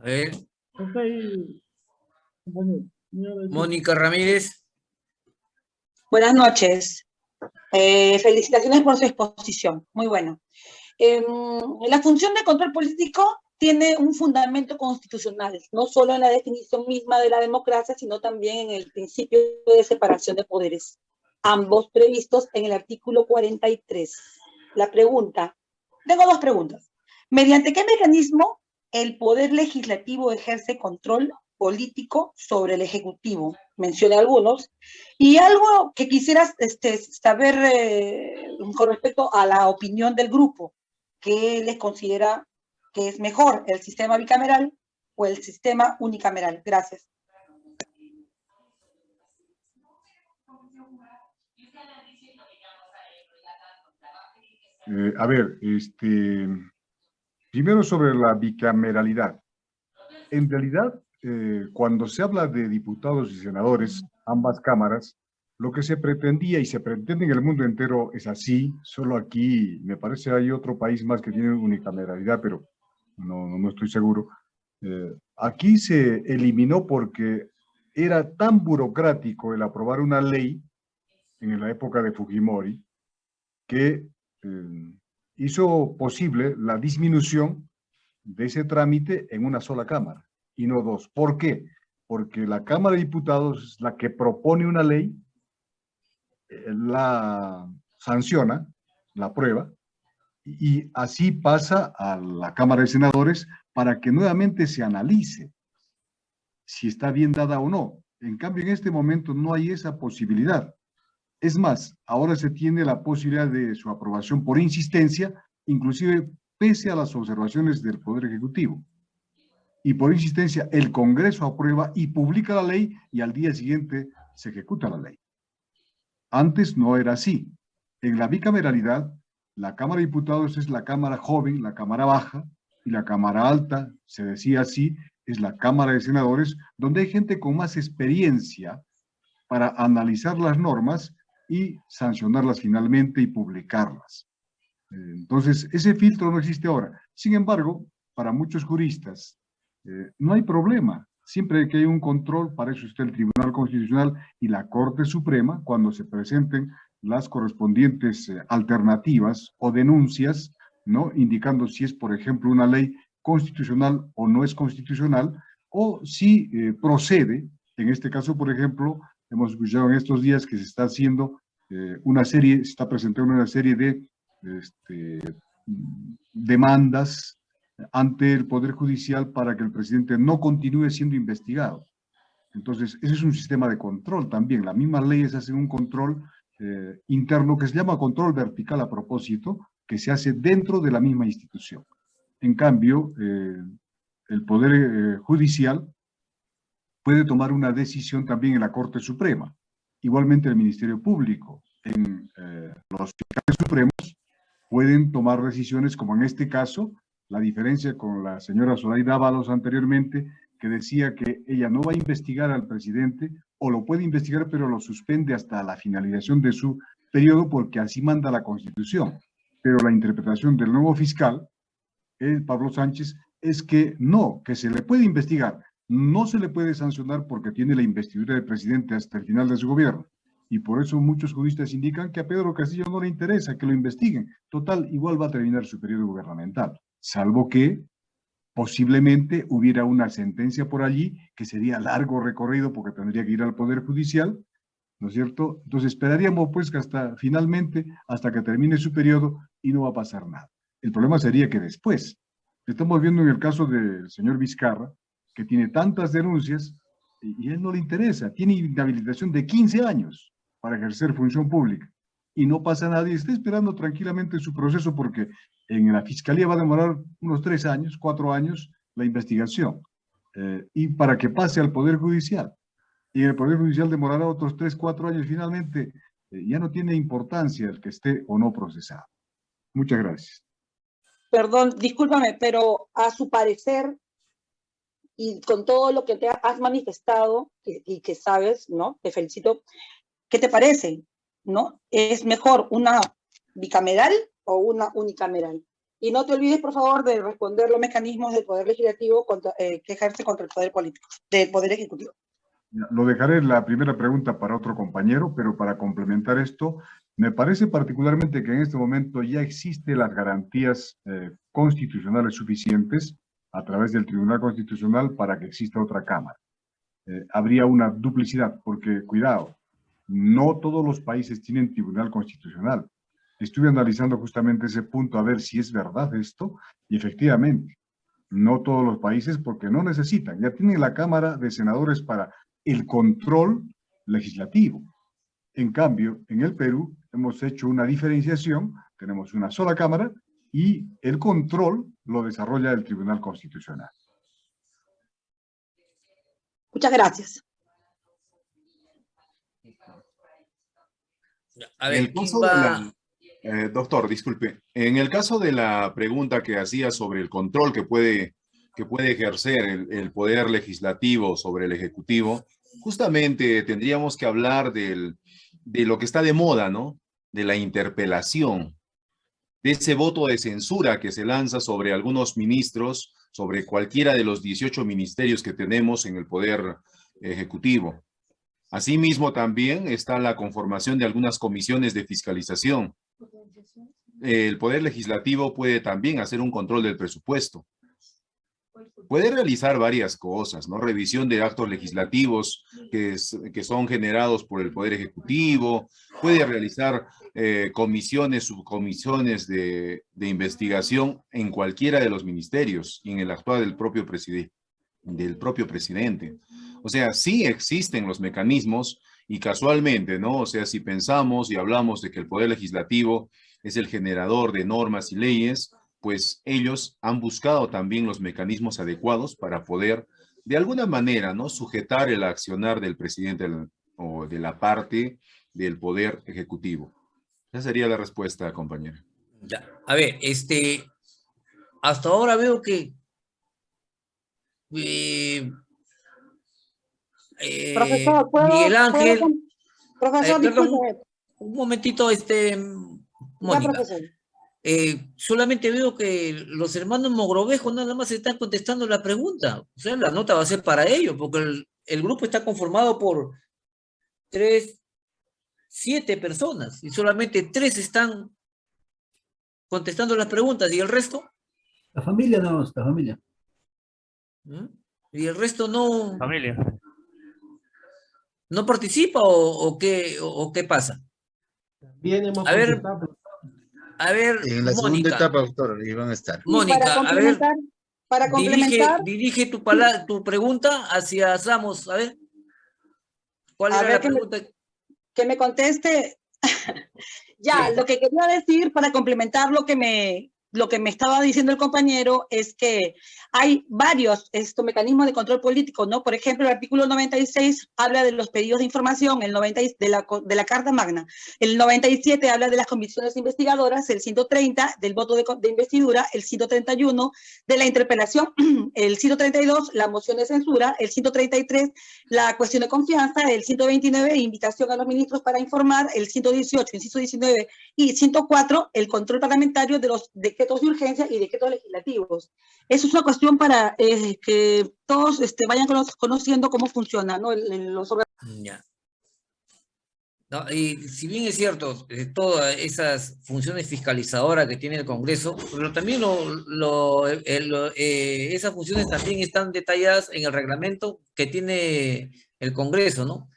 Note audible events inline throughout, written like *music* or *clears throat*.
A ver. Mónica Ramírez. Buenas noches. Eh, felicitaciones por su exposición. Muy bueno. Em, la función de control político tiene un fundamento constitucional, no solo en la definición misma de la democracia, sino también en el principio de separación de poderes, ambos previstos en el artículo 43. La pregunta, tengo dos preguntas. ¿Mediante qué mecanismo el poder legislativo ejerce control político sobre el ejecutivo? Mencioné algunos. Y algo que quisieras este, saber eh, con respecto a la opinión del grupo, ¿qué les considera que es mejor, el sistema bicameral o el sistema unicameral? Gracias. Eh, a ver, este, primero sobre la bicameralidad. En realidad, eh, cuando se habla de diputados y senadores, ambas cámaras, lo que se pretendía y se pretende en el mundo entero es así, solo aquí me parece hay otro país más que tiene unicameralidad, pero no, no estoy seguro. Eh, aquí se eliminó porque era tan burocrático el aprobar una ley en la época de Fujimori que eh, hizo posible la disminución de ese trámite en una sola Cámara y no dos. ¿Por qué? Porque la Cámara de Diputados es la que propone una ley, eh, la sanciona, la aprueba, y así pasa a la Cámara de Senadores para que nuevamente se analice si está bien dada o no. En cambio, en este momento no hay esa posibilidad. Es más, ahora se tiene la posibilidad de su aprobación por insistencia, inclusive pese a las observaciones del Poder Ejecutivo. Y por insistencia, el Congreso aprueba y publica la ley y al día siguiente se ejecuta la ley. Antes no era así. En la bicameralidad, la Cámara de Diputados es la Cámara joven, la Cámara baja, y la Cámara alta, se decía así, es la Cámara de Senadores, donde hay gente con más experiencia para analizar las normas y sancionarlas finalmente y publicarlas. Eh, entonces, ese filtro no existe ahora. Sin embargo, para muchos juristas, eh, no hay problema. Siempre que hay un control, para eso está el Tribunal Constitucional y la Corte Suprema, cuando se presenten las correspondientes eh, alternativas o denuncias, ¿no? indicando si es, por ejemplo, una ley constitucional o no es constitucional, o si procede, en este caso, por ejemplo, Hemos escuchado en estos días que se está haciendo eh, una serie, se está presentando una serie de este, demandas ante el Poder Judicial para que el presidente no continúe siendo investigado. Entonces, ese es un sistema de control también. Las mismas leyes hacen un control eh, interno que se llama control vertical a propósito, que se hace dentro de la misma institución. En cambio, eh, el Poder Judicial puede tomar una decisión también en la Corte Suprema. Igualmente el Ministerio Público, en eh, los fiscales supremos, pueden tomar decisiones como en este caso, la diferencia con la señora Zoraida Ábalos anteriormente, que decía que ella no va a investigar al presidente, o lo puede investigar, pero lo suspende hasta la finalización de su periodo, porque así manda la Constitución. Pero la interpretación del nuevo fiscal, el Pablo Sánchez, es que no, que se le puede investigar, no se le puede sancionar porque tiene la investidura del presidente hasta el final de su gobierno. Y por eso muchos juristas indican que a Pedro Castillo no le interesa que lo investiguen. Total, igual va a terminar su periodo gubernamental. Salvo que posiblemente hubiera una sentencia por allí que sería largo recorrido porque tendría que ir al Poder Judicial, ¿no es cierto? Entonces esperaríamos pues que hasta finalmente, hasta que termine su periodo y no va a pasar nada. El problema sería que después, estamos viendo en el caso del señor Vizcarra, que tiene tantas denuncias y, a él no le interesa. Tiene inhabilitación de 15 años para ejercer función pública y no pasa nada y está esperando tranquilamente su proceso porque en la fiscalía va a demorar unos tres años, cuatro años la investigación eh, y para que pase al Poder Judicial. Y el Poder Judicial demorará otros tres, cuatro años. Finalmente, eh, ya no tiene importancia el que esté o no procesado. Muchas gracias. Perdón, discúlpame, pero a su parecer, y con todo lo que te has manifestado y, que sabes, ¿no? Te felicito. ¿Qué te parece? ¿No? ¿Es mejor una bicameral o una unicameral? Y no te olvides, por favor, de responder los mecanismos del Poder Legislativo contra, eh, que ejerce contra el Poder Político, del Poder Ejecutivo. Lo dejaré la primera pregunta para otro compañero, pero para complementar esto, me parece particularmente que en este momento ya existen las garantías eh, constitucionales suficientes a través del Tribunal Constitucional para que exista otra Cámara. Eh, habría una duplicidad, porque, cuidado, no todos los países tienen Tribunal Constitucional. Estuve analizando justamente ese punto a ver si es verdad esto, y efectivamente, no todos los países porque no necesitan, ya tienen la Cámara de Senadores para el control legislativo. En cambio, en el Perú hemos hecho una diferenciación, tenemos una sola Cámara y el control lo desarrolla el Tribunal Constitucional. Muchas gracias. A ver, eh, doctor, disculpe. En el caso de la pregunta que hacía sobre el control que puede, que puede ejercer el, el poder legislativo sobre el ejecutivo, justamente tendríamos que hablar del, de lo que está de moda, ¿no? De la interpelación, de ese voto de censura que se lanza sobre algunos ministros, sobre cualquiera de los 18 ministerios que tenemos en el Poder Ejecutivo. Asimismo, también está la conformación de algunas comisiones de fiscalización. El Poder Legislativo puede también hacer un control del presupuesto puede realizar varias cosas, ¿no? Revisión de actos legislativos que, que son generados por el Poder Ejecutivo, puede realizar eh, comisiones, subcomisiones de, de, investigación en cualquiera de los ministerios y en el actual del propio, del propio presidente. O sea, sí existen los mecanismos y casualmente, ¿no? O sea, si pensamos y hablamos de que el Poder Legislativo es el generador de normas y leyes, pues ellos han buscado también los mecanismos adecuados para poder, de alguna manera, ¿no? sujetar el accionar del presidente o de la parte del poder ejecutivo. Esa sería la respuesta, compañera. Ya. A ver, este, hasta ahora veo que eh, eh, profesor, Miguel Ángel, profesor, eh, un momentito, este, Mónica. Eh, solamente veo que los hermanos Mogrovejo nada más están contestando la pregunta. O sea, la nota va a ser para ellos, porque el, el grupo está conformado por tres, siete personas, y solamente tres están contestando las preguntas, ¿y el resto? La familia no, la familia. ¿Mm? ¿Y el resto no? Familia. ¿No participa o, o qué, o, o, qué pasa? Bien, hemos a ver, a ver, En la Mónica, segunda etapa, doctor, iban a estar. Mónica, a ver, para complementar, dirige, dirige tu, pala tu pregunta hacia Samos, a ver. ¿Cuál a era ver la que pregunta? Me, que me conteste. *laughs* ya, sí. lo que quería decir para complementar lo que me, lo que me estaba diciendo el compañero es que hay varios estos mecanismos de control político, ¿no? Por ejemplo, el artículo 96 habla de los pedidos de información, el 90, de, la, de la Carta Magna, el 97 habla de las comisiones investigadoras, el 130 del voto de, de investidura, el 131 de la interpelación, *clears throat* el 132 la moción de censura, el 133 la cuestión de confianza, el 129 invitación a los ministros para informar, el 118, inciso 19 y 104 el control parlamentario de los decretos de urgencia y decretos legislativos. Eso es una cuestión para eh, que todos este, vayan conociendo cómo funciona, ¿no? Los ya. No, y si bien es cierto, eh, todas esas funciones fiscalizadoras que tiene el Congreso, pero también lo, lo, eh, lo, eh, esas funciones también están detalladas en el reglamento que tiene el Congreso, ¿no?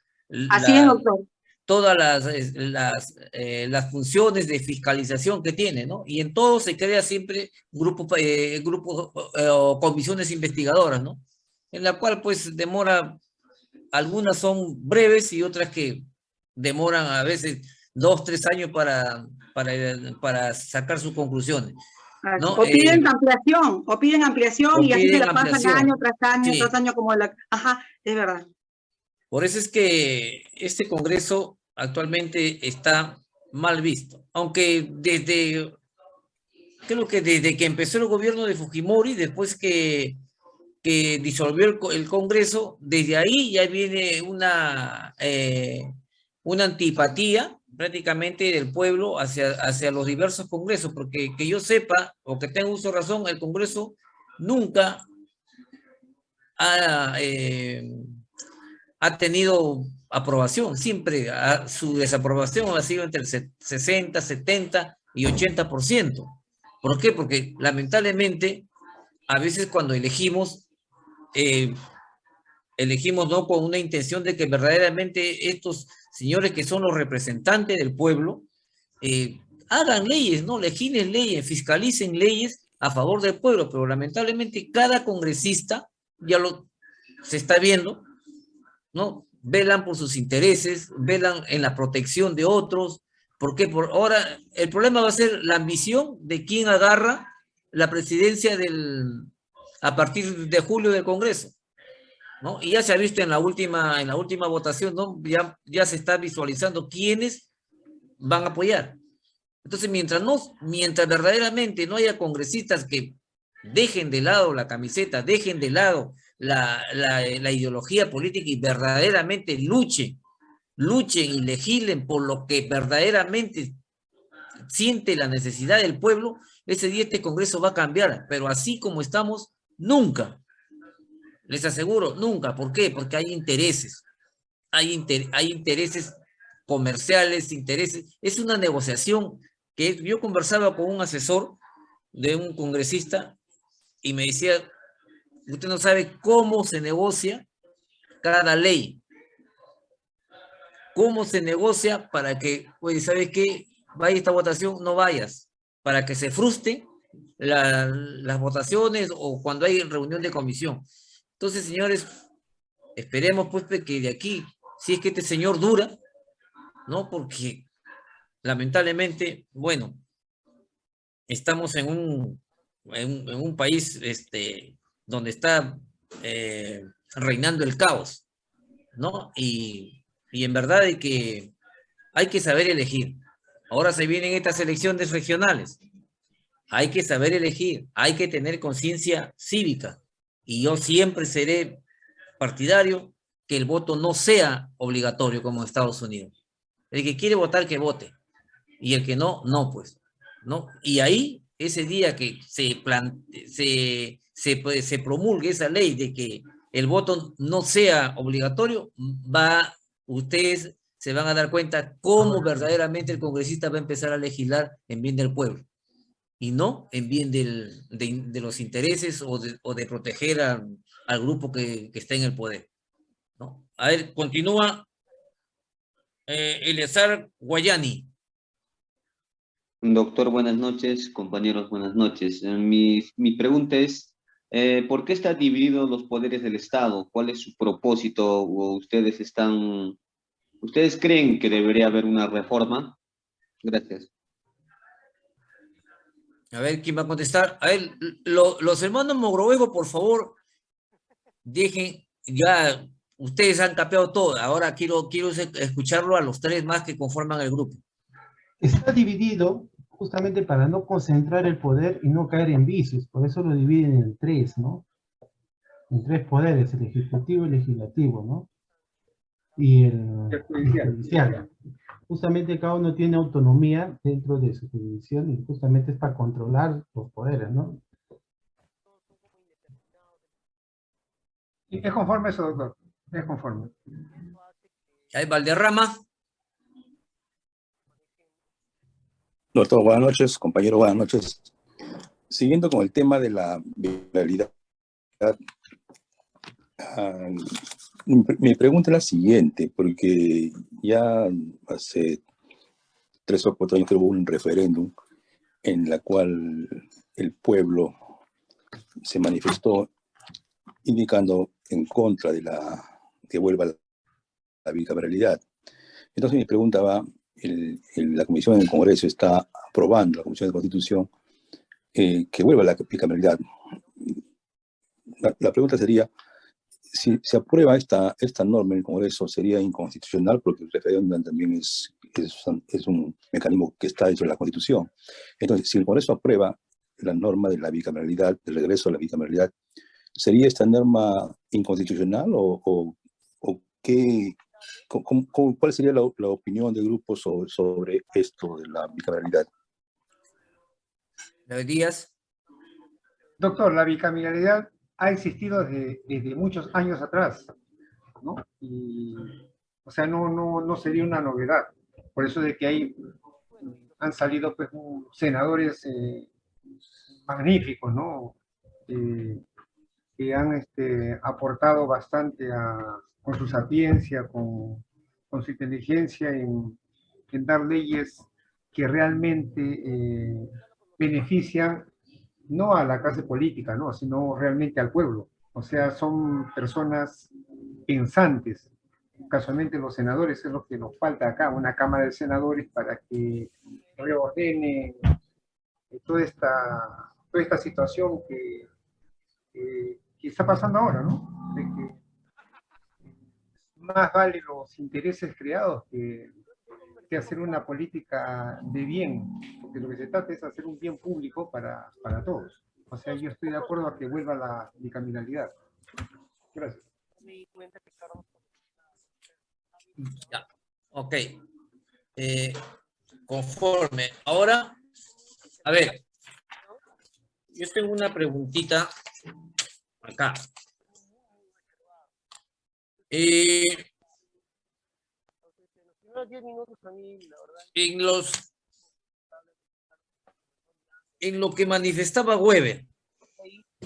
Así es, doctor todas las, las, eh, las, funciones de fiscalización que tiene, ¿no? Y en todo se crea siempre grupos eh, grupo, eh, o comisiones investigadoras, ¿no? En la cual pues demora, algunas son breves y otras que demoran a veces dos, tres años para, para, para sacar sus conclusiones. ¿no? O piden ampliación, o piden ampliación o y así se la pasan año tras año, sí. tras año como la... Ajá, es verdad. Por eso es que este Congreso actualmente está mal visto, aunque desde, creo que desde que empezó el gobierno de Fujimori, después que, que disolvió el, Congreso, desde ahí ya viene una, eh, una antipatía prácticamente del pueblo hacia, hacia los diversos congresos, porque que yo sepa, o que tenga uso razón, el Congreso nunca ha, eh, ha tenido aprobación, siempre su desaprobación ha sido entre el 60, 70 y 80%. ¿Por qué? Porque lamentablemente a veces cuando elegimos, eh, elegimos no con una intención de que verdaderamente estos señores que son los representantes del pueblo, eh, hagan leyes, ¿no? Legislen leyes, fiscalicen leyes a favor del pueblo, pero lamentablemente cada congresista, ya lo se está viendo, ¿no? Velan por sus intereses, velan en la protección de otros, porque por ahora el problema va a ser la ambición de quien agarra la presidencia del, a partir de julio del Congreso. ¿no? Y ya se ha visto en la última, en la última votación, ¿no? ya, ya se está visualizando quiénes van a apoyar. Entonces, mientras, no, mientras verdaderamente no haya congresistas que dejen de lado la camiseta, dejen de lado la, la, ideología política y verdaderamente luchen, luchen y legislen por lo que verdaderamente siente la necesidad del pueblo, ese día este Congreso va a cambiar, pero así como estamos, nunca. Les aseguro, nunca. ¿Por qué? Porque hay intereses. Hay, hay intereses comerciales, intereses. Es una negociación que yo conversaba con un asesor de un congresista y me decía, usted no sabe cómo se negocia cada ley. Cómo se negocia para que, oye, ¿sabes qué? Vaya esta votación, no vayas. Para que se frustre las votaciones o cuando hay reunión de comisión. Entonces, señores, esperemos pues que de aquí, si es que este señor dura, ¿no? Porque lamentablemente, bueno, estamos en un, en, un país este, donde está eh, reinando el caos, ¿no? Y, y en verdad de que hay que saber elegir. Ahora se vienen estas elecciones regionales. Hay que saber elegir, hay que tener conciencia cívica. Y yo siempre seré partidario que el voto no sea obligatorio como en Estados Unidos. El que quiere votar, que vote. Y el que no, no, pues. ¿no? Y ahí, ese día que se, se, se, se promulgue esa ley de que el voto no sea obligatorio, va, ustedes se van a dar cuenta cómo verdaderamente el congresista va a empezar a legislar en bien del pueblo y no en bien del, de, los intereses o de, o de proteger al grupo que, que, está en el poder. ¿no? A ver, continúa eh, Eleazar Guayani. Doctor, buenas noches. Compañeros, buenas noches. Eh, mi, mi pregunta es, eh, ¿por qué están divididos los poderes del Estado? ¿Cuál es su propósito? ¿O ustedes están, ustedes creen que debería haber una reforma? Gracias. A ver, ¿quién va a contestar? A ver, los hermanos Mogrovejo, por favor, dejen, ya, ustedes han capeado todo, ahora quiero, quiero escucharlo a los tres más que conforman el grupo. Está dividido justamente para no concentrar el poder y no caer en vicios, por eso lo dividen en tres, ¿no? En tres poderes, el ejecutivo, el legislativo, ¿no? Y el, el judicial justamente cada uno tiene autonomía dentro de su jurisdicción y justamente es para controlar los poderes, ¿no? es conforme eso, doctor. Es conforme. ¿Hay Valderrama? Doctor, buenas noches. Compañero, buenas noches. Siguiendo con el tema de la viralidad, ah, mi pregunta es la siguiente, porque ya hace tres o cuatro años hubo un referéndum en la cual el pueblo se manifestó indicando en contra de la que vuelva la bicameralidad. Entonces mi pregunta va, el, la Comisión del Congreso está aprobando, la Comisión de Constitución, eh, que vuelva la bicameralidad. la pregunta sería, si se aprueba esta, esta norma en el Congreso sería inconstitucional porque el referéndum también es, es, un mecanismo que está dentro de la Constitución. Entonces, si el Congreso aprueba la norma de la bicameralidad, el regreso a la bicameralidad, ¿sería esta norma inconstitucional o, o, qué, cuál sería la, opinión del grupo sobre, sobre esto de la bicameralidad? Díaz. Doctor, la bicameralidad ha existido desde, muchos años atrás, ¿no? Y, o sea, no, no, no sería una novedad. Por eso de que hay, han salido pues, senadores eh, magníficos, ¿no? Eh, que han este, aportado bastante con su sapiencia, con, su inteligencia en, en, dar leyes que realmente eh, benefician no a la clase política, ¿no? sino realmente al pueblo. O sea, son personas pensantes. Casualmente los senadores es lo que nos falta acá, una Cámara de Senadores para que reordene toda esta, toda esta situación que, está pasando ahora, ¿no? Más vale los intereses creados que, que hacer una política de bien, porque lo que se trata es hacer un bien público para, para todos. O sea, yo estoy de acuerdo a que vuelva la bicameralidad. Gracias. Ya, ok. Eh, conforme. Ahora, a ver, yo tengo una preguntita acá. Eh, en los en lo que manifestaba Weber,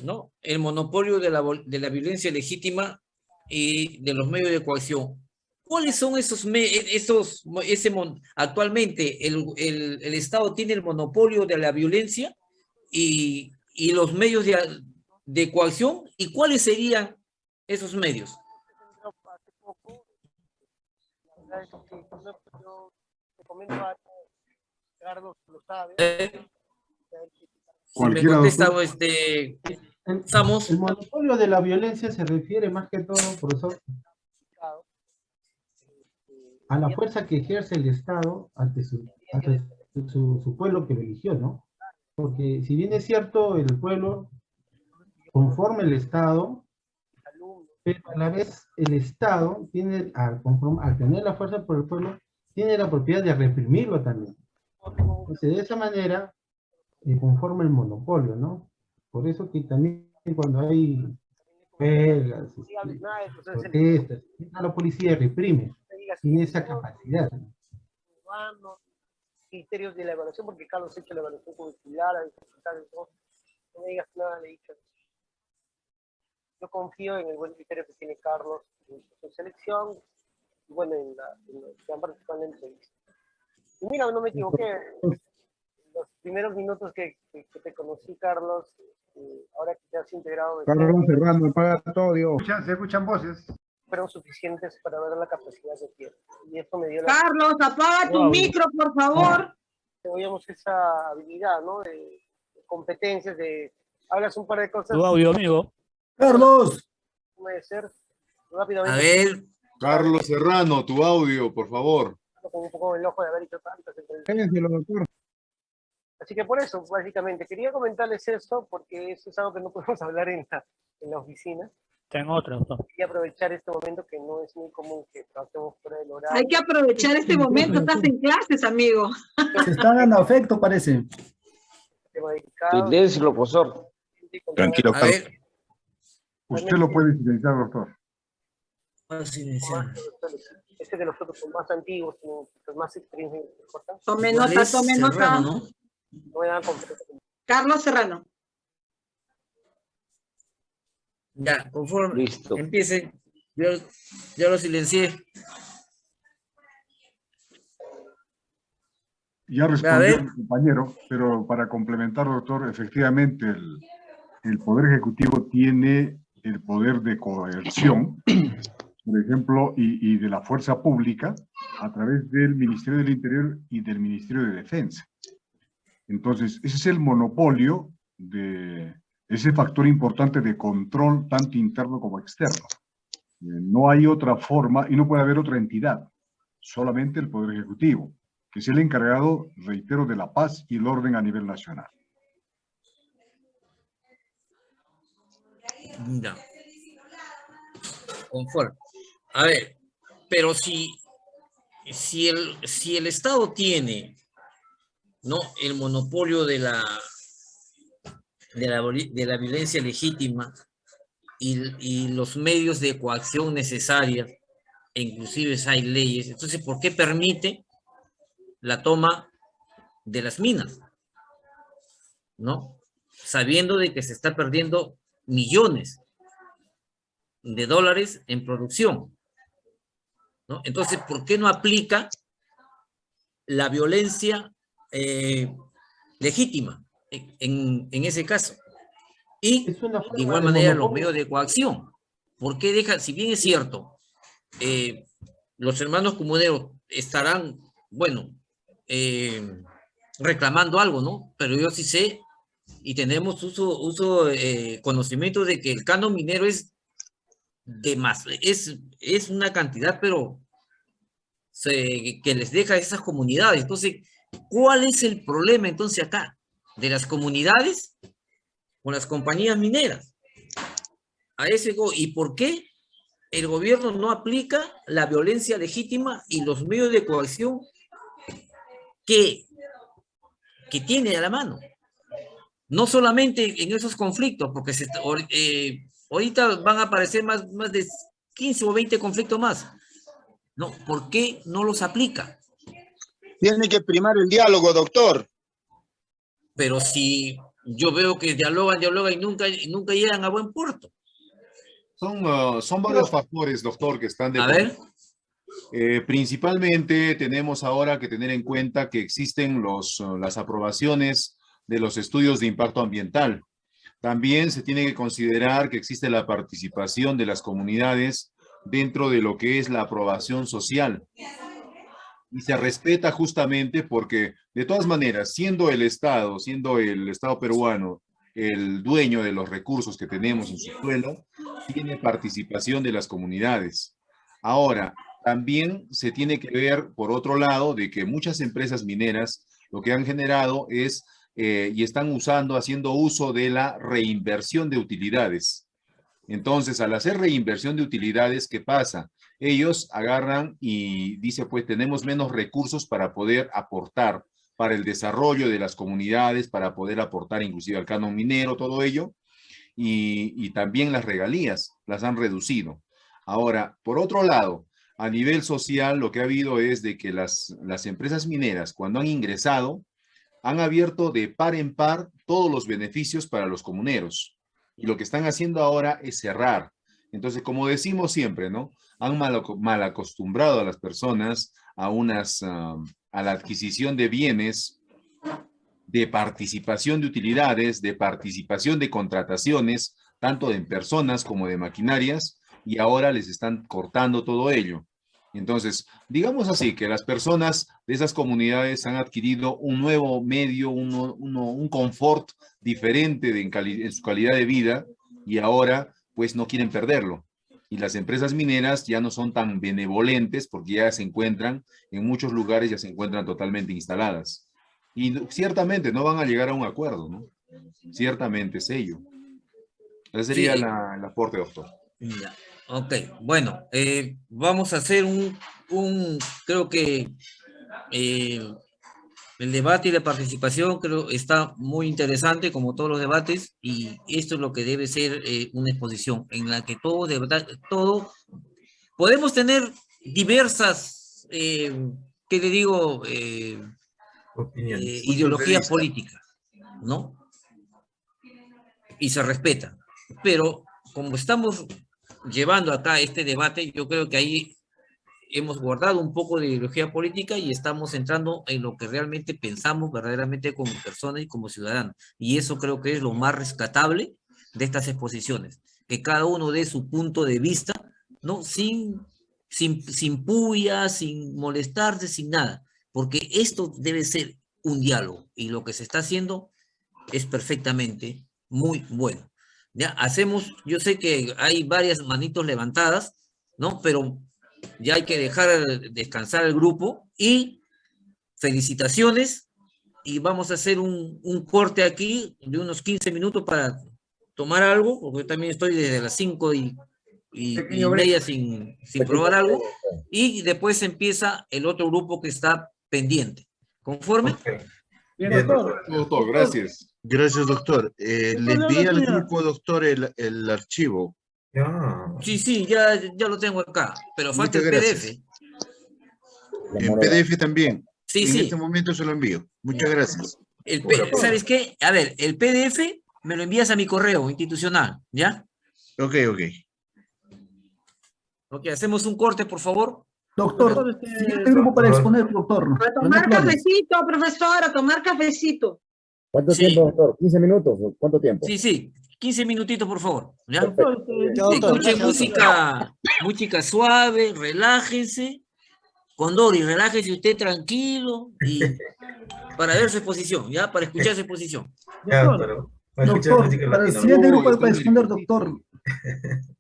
¿no? El monopolio de la, de la violencia legítima y de los medios de coacción. ¿Cuáles son esos, esos ese, actualmente el, el, el, Estado tiene el monopolio de la violencia y, y los medios de, de coacción? ¿Y cuáles serían esos medios? Eh, este, El monopolio de la violencia se refiere más que todo, profesor, a la fuerza que ejerce el Estado ante su, su, pueblo que lo eligió, ¿no? Porque si bien es cierto, el pueblo conforme el Estado, pero a la vez el Estado tiene, al, al tener la fuerza por el pueblo, tiene la propiedad de reprimirlo también. Entonces, de esa manera, eh, conforma el monopolio, ¿no? Por eso que también cuando hay huelgas, este, protestas, la policía reprime, tiene esa capacidad. criterios de la evaluación, porque Carlos ha hecho la evaluación curricular, no me digas nada de dicho. Yo confío en el buen criterio que tiene Carlos en su selección, y bueno, en, la, en lo que han participado en la entrevista. Y mira, no me equivoqué, los primeros minutos que, que, te conocí, Carlos, eh, ahora que te has integrado... Carlos Serrano, paga todo, Dios. Se escuchan voces. Fueron suficientes para ver la capacidad de tiempo. Y esto me dio la... Carlos, apaga tu micro, por favor. Teníamos esa habilidad, ¿no? De, competencias, de... Hablas un par de cosas. Tu audio, amigo. Carlos. Puede ser. Rápidamente. A ver. Carlos Serrano, tu audio, por favor. Con un poco el ojo de haber hecho tantas doctor. Así que por eso, básicamente, quería comentarles eso, porque eso es algo que no *laughs* podemos hablar en la, en la oficina. Tengo otra. Quería aprovechar este momento que no es muy común que tratemos fuera del horario. Hay que aprovechar este momento, estás en clases, amigo. Se está dando afecto, parece. Silencio, profesor. Tranquilo, Carlos. Usted lo puede silenciar, doctor. Este de los otros son más antiguos, son más experiencia. Tome nota, tome nota. ¿no? Carlos Serrano. Ya, conforme. Listo. Empiece. Yo, yo lo silencié. Ya respondió el compañero, pero para complementar, doctor, efectivamente el, el Poder Ejecutivo tiene el poder de coerción, por ejemplo, y, y, de la fuerza pública a través del Ministerio del Interior y del Ministerio de Defensa. Entonces, ese es el monopolio de ese factor importante de control, tanto interno como externo. Eh, no hay otra forma y no puede haber otra entidad, solamente el Poder Ejecutivo, que es el encargado, reitero, de la paz y el orden a nivel nacional. Ya. Conforme. A ver, Pero si, si, el, si el Estado tiene ¿no? el monopolio de la, de la, de la violencia legítima y, los medios de coacción necesarias, e inclusive hay leyes, entonces, ¿por qué permite la toma de las minas? ¿No? Sabiendo de que se está perdiendo millones de dólares en producción. ¿no? Entonces, ¿por qué no aplica la violencia eh, legítima en, en, ese caso? Y de igual manera los medios de coacción. ¿Por qué deja, si bien es cierto, eh, los hermanos comuneros estarán, bueno, eh, reclamando algo, ¿no? Pero yo sí sé y tenemos uso, uso eh, conocimiento de que el canon minero es de más, es, es una cantidad, pero que les deja a esas comunidades. Entonces, ¿cuál es el problema entonces acá? De las comunidades con las compañías mineras. A ese ¿Y por qué el gobierno no aplica la violencia legítima y los medios de coacción que, que tiene a la mano? No solamente en esos conflictos, porque se, eh, ahorita van a aparecer más, más de 15 o 20 conflictos más. No, ¿por qué no los aplica? Tiene que primar el diálogo, doctor. Pero si yo veo que dialogan, dialogan y nunca, nunca llegan a buen puerto. Son, uh, son varios factores, doctor, que están de... A ver. Eh, principalmente tenemos ahora que tener en cuenta que existen los, uh, las aprobaciones de los estudios de impacto ambiental. También se tiene que considerar que existe la participación de las comunidades dentro de lo que es la aprobación social. Y se respeta justamente porque, de todas maneras, siendo el Estado, siendo el Estado peruano el dueño de los recursos que tenemos en su suelo, tiene participación de las comunidades. Ahora, también se tiene que ver, por otro lado, de que muchas empresas mineras lo que han generado es eh, y están usando, haciendo uso de la reinversión de utilidades. Entonces, al hacer reinversión de utilidades, ¿qué pasa? Ellos agarran y dice, pues tenemos menos recursos para poder aportar para el desarrollo de las comunidades, para poder aportar inclusive al canon minero, todo ello, y, y también las regalías las han reducido. Ahora, por otro lado, a nivel social, lo que ha habido es de que las, las empresas mineras, cuando han ingresado, han abierto de par en par todos los beneficios para los comuneros. Y lo que están haciendo ahora es cerrar. Entonces, como decimos siempre, ¿no? Han mal, acostumbrado a las personas a, unas, a la adquisición de bienes, de participación de utilidades, de participación de contrataciones, tanto en personas como de maquinarias, y ahora les están cortando todo ello. Entonces, digamos así, que las personas de esas comunidades han adquirido un nuevo medio, un confort diferente en, su calidad de vida y ahora pues no quieren perderlo. Y las empresas mineras ya no son tan benevolentes porque ya se encuentran, en muchos lugares ya se encuentran totalmente instaladas. Y ciertamente no van a llegar a un acuerdo, ¿no? Ciertamente es ello. Ese sería el aporte, doctor. Ok, bueno, eh, vamos a hacer un, un creo que eh, el debate y la participación creo está muy interesante como todos los debates y esto es lo que debe ser eh, una exposición en la que todo, de verdad, todo, podemos tener diversas, ¿qué le digo? ideologías políticas, ¿no? Y se respeta, pero como estamos llevando acá este debate, yo creo que ahí hemos guardado un poco de ideología política y estamos entrando en lo que realmente pensamos verdaderamente como personas y como ciudadanos. Y eso creo que es lo más rescatable de estas exposiciones, que cada uno dé su punto de vista, ¿no? Sin, sin, sin puya, sin molestarse, sin nada, porque esto debe ser un diálogo y lo que se está haciendo es perfectamente muy bueno. Ya hacemos, yo sé que hay varias manitos levantadas, ¿no? Pero ya hay que dejar descansar el grupo y felicitaciones y vamos a hacer un, un corte aquí de unos 15 minutos para tomar algo, porque yo también estoy desde las 5 y y, media sin, sin probar algo, y después empieza el otro grupo que está pendiente. ¿Conforme? Bien, doctor. doctor. gracias. Gracias, doctor. Eh, le envié al grupo, doctor, el, el archivo. Sí, sí, ya, ya lo tengo acá, pero falta el PDF. El PDF también. Sí, en sí. este momento se lo envío. Muchas gracias. El ¿Sabes qué? A ver, el PDF me lo envías a mi correo institucional, ¿ya? Ok, ok. Ok, hacemos un corte, por favor. Doctor, siguiente grupo para exponer, doctor. A tomar cafecito, profesor, a tomar cafecito. ¿Cuánto Sí. tiempo, doctor? ¿15 minutos? ¿Cuánto tiempo? Sí, sí, 15 minutitos, por favor. ¿ya? Escuchen música, música suave, relájense. Condori, relájese usted tranquilo y *laughs* para ver su exposición, ¿ya? Para escuchar su exposición. Doctor, doctor, para el siguiente grupo para exponer, doctor. *laughs*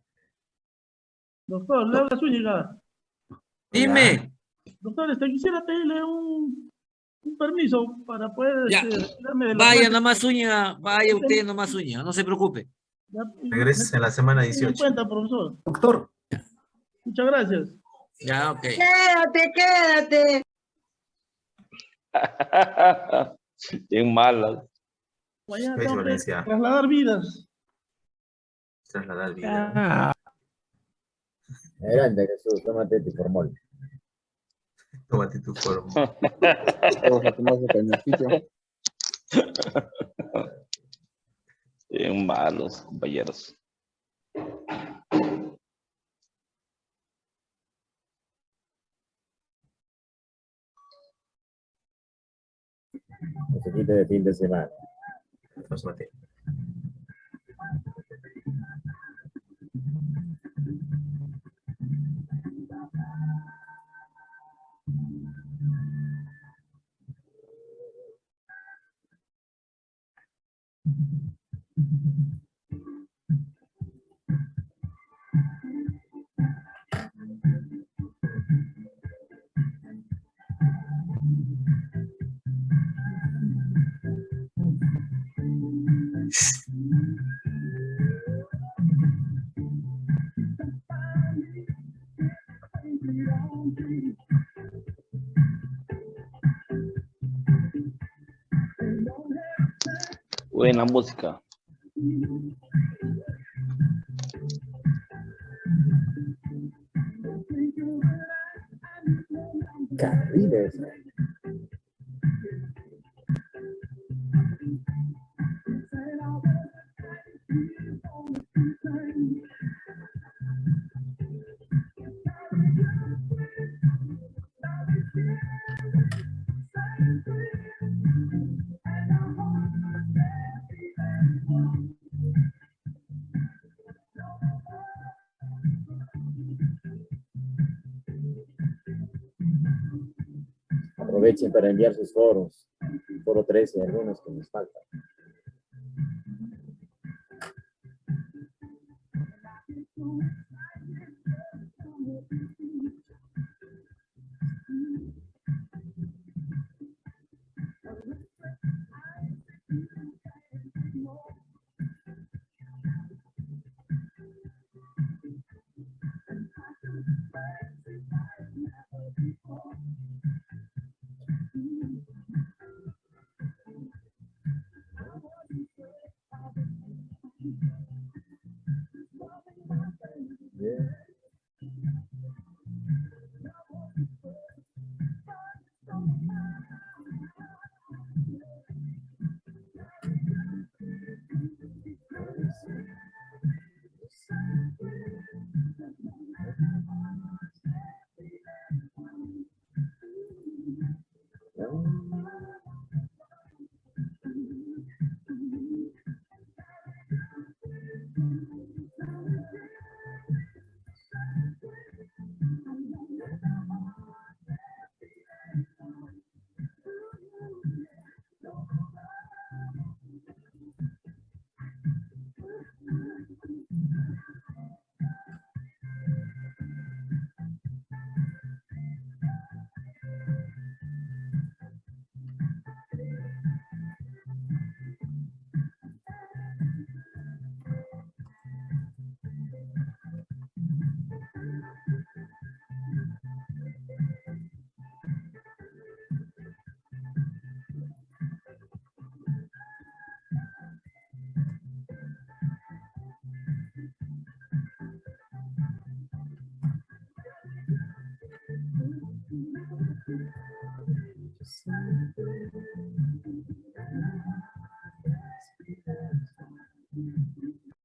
Doctor, le habla Zúñiga. Dime. Doctor, este, quisiera pedirle un, un permiso para poder Ya. este, de Vaya nomás uña, vaya usted nomás uña, no se preocupe. Ya, Regreses en la semana tenga en 18. cuenta, profesor. Doctor. Muchas gracias. Ya, ok. Quédate, quédate. *laughs* Bien malas. Mañana tengo que Valencia. trasladar vidas. Trasladar vida. Adelante, Jesús, tómate tu formol. Tómate tu forma. Vamos *laughs* a tomar su cañoncito. Bien malos, compañeros. Musiquita de fin de semana. Nos maté. Buena música. Carriles. Aprovechen para enviar sus foros. Foro 13, algunos que nos faltan.